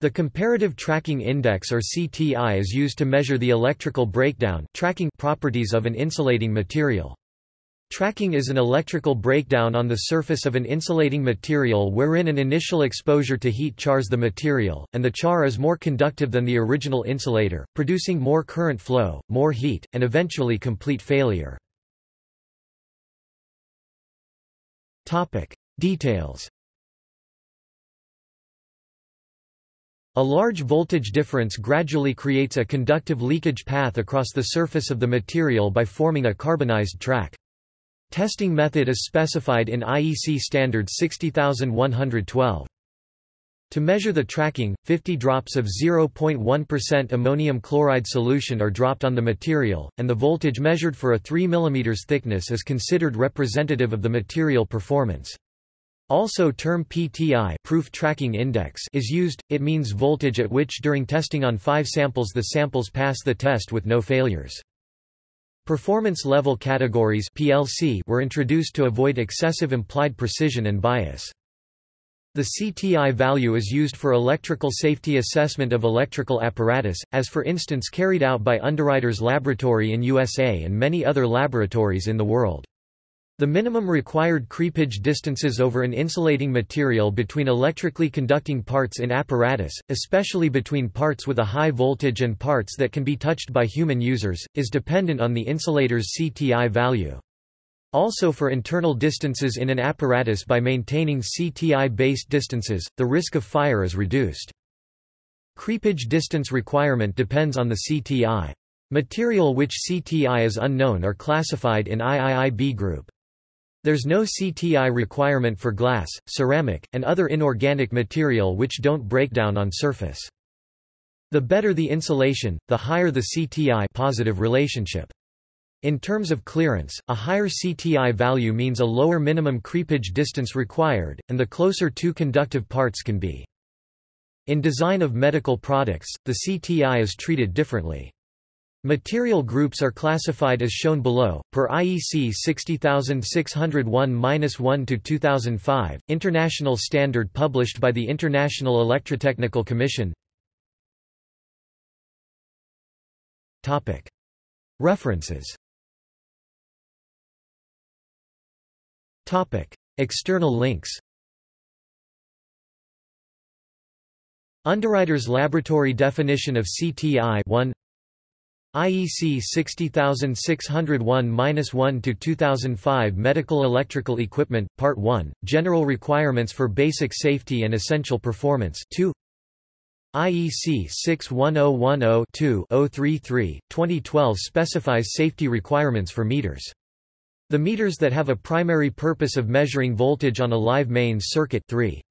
The Comparative Tracking Index or CTI is used to measure the electrical breakdown tracking properties of an insulating material. Tracking is an electrical breakdown on the surface of an insulating material wherein an initial exposure to heat chars the material, and the char is more conductive than the original insulator, producing more current flow, more heat, and eventually complete failure. Details A large voltage difference gradually creates a conductive leakage path across the surface of the material by forming a carbonized track. Testing method is specified in IEC standard 60112. To measure the tracking, 50 drops of 0.1% ammonium chloride solution are dropped on the material, and the voltage measured for a 3 mm thickness is considered representative of the material performance. Also term PTI proof tracking index is used, it means voltage at which during testing on five samples the samples pass the test with no failures. Performance level categories PLC were introduced to avoid excessive implied precision and bias. The CTI value is used for electrical safety assessment of electrical apparatus, as for instance carried out by Underwriters Laboratory in USA and many other laboratories in the world. The minimum required creepage distances over an insulating material between electrically conducting parts in apparatus, especially between parts with a high voltage and parts that can be touched by human users, is dependent on the insulator's CTI value. Also for internal distances in an apparatus by maintaining CTI-based distances, the risk of fire is reduced. Creepage distance requirement depends on the CTI. Material which CTI is unknown are classified in IIIB group. There's no CTI requirement for glass, ceramic, and other inorganic material which don't break down on surface. The better the insulation, the higher the CTI positive relationship. In terms of clearance, a higher CTI value means a lower minimum creepage distance required, and the closer two conductive parts can be. In design of medical products, the CTI is treated differently. Material groups are classified as shown below, per IEC 60601-1 2005, international standard published by the International Electrotechnical Commission. References. External links. Underwriters Laboratory definition of CTI 1 IEC 60601-1 2005 Medical Electrical Equipment Part 1 General Requirements for Basic Safety and Essential Performance 2 IEC 61010-2-033 2012 specifies safety requirements for meters. The meters that have a primary purpose of measuring voltage on a live mains circuit 3